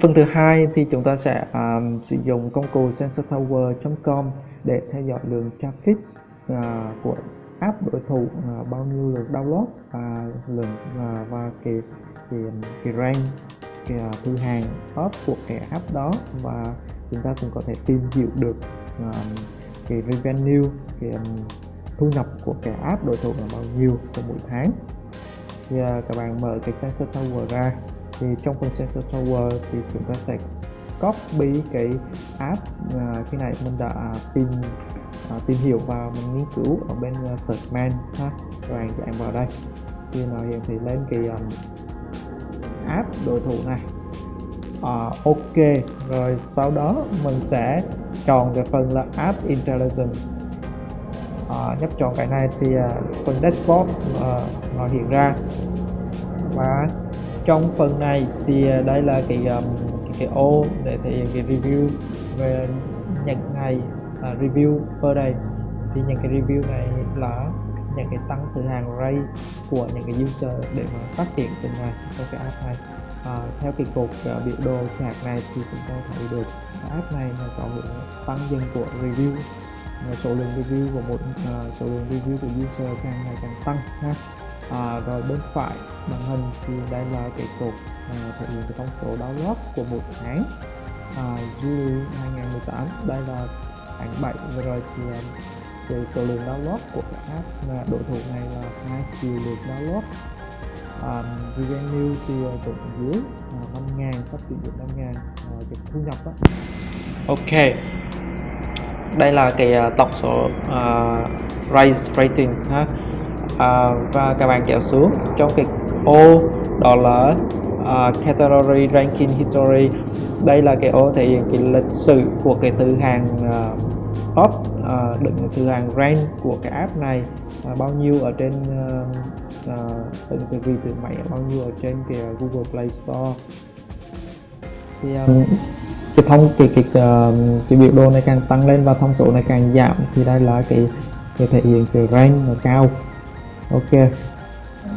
Phần thứ hai thì chúng ta sẽ um, sử dụng công cụ sensortower.com để theo dõi lượng traffic uh, của app đối thủ uh, bao nhiêu lượt download và lượng uh, và cái cái cái rank cái uh, thư hàng top của cái app đó và chúng ta cũng có thể tìm hiểu được um, cái revenue cái um, thu nhập của cái app đối thủ là bao nhiêu trong mỗi tháng. Thì uh, các bạn mở cái sensor tower ra thì trong phần sensor tower thì chúng ta sẽ copy cái app à, uh, khi này mình đã tìm uh, tìm hiểu và mình nghiên cứu ở bên uh, search man ha. Các bạn chạm vào đây. Khi nào hiện thì lên cái um, app đối thủ này. Uh, ok. Rồi sau đó mình sẽ chọn cái phần là app intelligence. À, nhấp chọn cái này thì uh, phần dashboard uh, nó hiện ra. Và trong phần này thì à, đây là cái um, cái, cái ô để thể hiện cái review về những ngày uh, review per day thì những cái review này là những cái tăng từ hàng rate của những cái user để mà phát triển từng ngày trong cái app này. À, theo cái cột uh, biểu đồ chart này thì chúng ta thấy được app này nó có một tăng dần của review. Số lượng review của một uh, số lượng review của user càng ngày càng tăng ha à, rồi bên phải màn hình thì đây là cái cột à, thể hiện cái thông số download của một tháng. À, Juli 2018 đây là tháng 7 vừa rồi thì à, về số lượng download của cái app mà đối thủ này là 2 triệu lượt download um, à, revenue thì à, cũng dưới uh, 5 ngàn sắp sử dụng 5 ngàn uh, cái thu nhập đó. Ok. Đây là cái uh, tổng số uh, raise rating ha. À, và các bạn kéo xuống trong cái ô đó là uh, category ranking history. Đây là cái ô thể hiện cái lịch sử của cái từ hàng uh, top uh, đựng từ hàng rank của cái app này. Uh, bao nhiêu ở trên uh, uh, từng cái vị từ máy bao nhiêu ở trên cái Google Play Store. Thì um, cái thông cái cái uh, cái biểu đồ này càng tăng lên và thông số này càng giảm thì đây là cái cái thể hiện cái rank cao ok.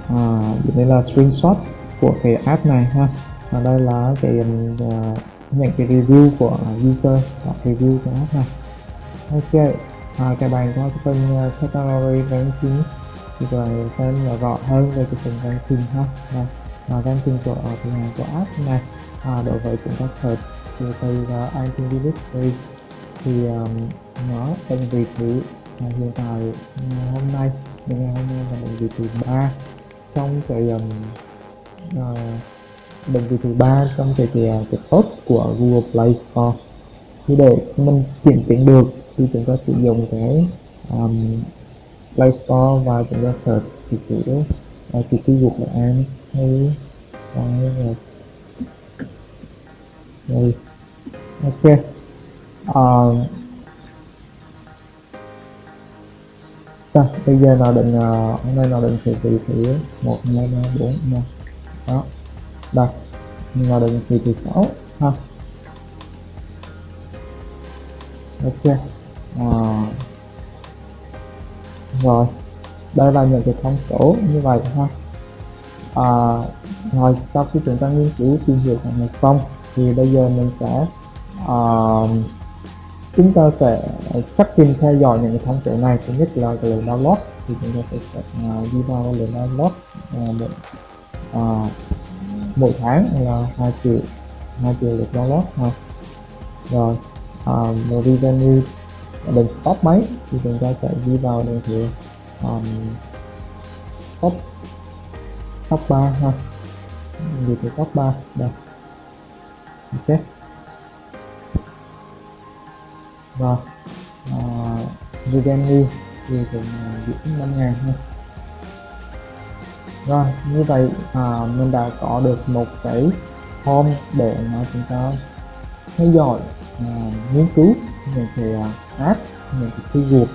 À, đây là screenshot của cái app này ha. Và đây là cái à, uh, những cái review của user và review của app này. Ok. À, cái bài có cái phần uh, category ranking thì rồi xem nhỏ rõ hơn về cái phần ranking ha. Và, và ranking của à, của, của app này. À, đối với chúng ta search từ từ uh, ranking directory thì um, nó tên vị trí à, hiện tại hôm nay ngày hôm nay là bệnh vị thứ ba. Trong cái um, uh, bệnh vị thứ ba trong cái cái, cái top của Google Play Store. Thì để mình chuyển tiền được thì chúng ta sử dụng cái um, Play Store và chúng ta search chỉ chữ uh, chỉ keyword là an hay là ok. Uh, Rồi, bây giờ nào định ờ, hôm nay nào định thì thị thì một hai ba bốn năm. Đó. Đây. Nào định thì thị sáu ha. Ok. À, rồi. Đây là những cái thông số như vậy ha. À, rồi sau khi chúng ta nghiên cứu tìm hiểu một xong thì bây giờ mình sẽ uh, chúng ta sẽ chắc tin theo dõi những thông số này thứ nhất là cái lượng download thì chúng ta sẽ uh, à, đi vào lượng download uh, một, à, uh, mỗi tháng là hai triệu hai triệu lượt download ha. Rồi uh, một revenue đừng top mấy thì chúng ta sẽ đi vào đường thì um, top top 3 ha. Gì thì top 3 đây. Ok và uh, revenue thì cũng ờ, giữ 5 ngàn thôi. Rồi như vậy à, mình đã có được một cái home để mà chúng ta theo dõi à, nghiên cứu những cái uh, app những cái thư keyword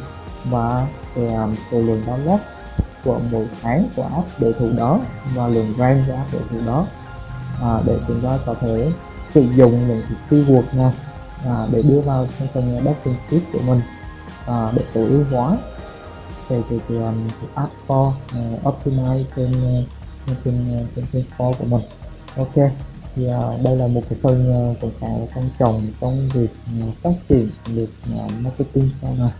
và cái um, lượng download của mỗi tháng của app đối thủ đó và lượng rank của app đối thủ đó à, để chúng ta có thể sử dụng những cái keyword này à, để đưa vào trong phần backing tiếp của mình. À, để tối ưu hóa về cái, cái, cái app store uh, optimize trên à, trên trên à, trên, for store của mình. Ok thì uh, đây là một cái phần uh, cũng khá là quan trọng trong việc uh, phát triển được uh, marketing sau này.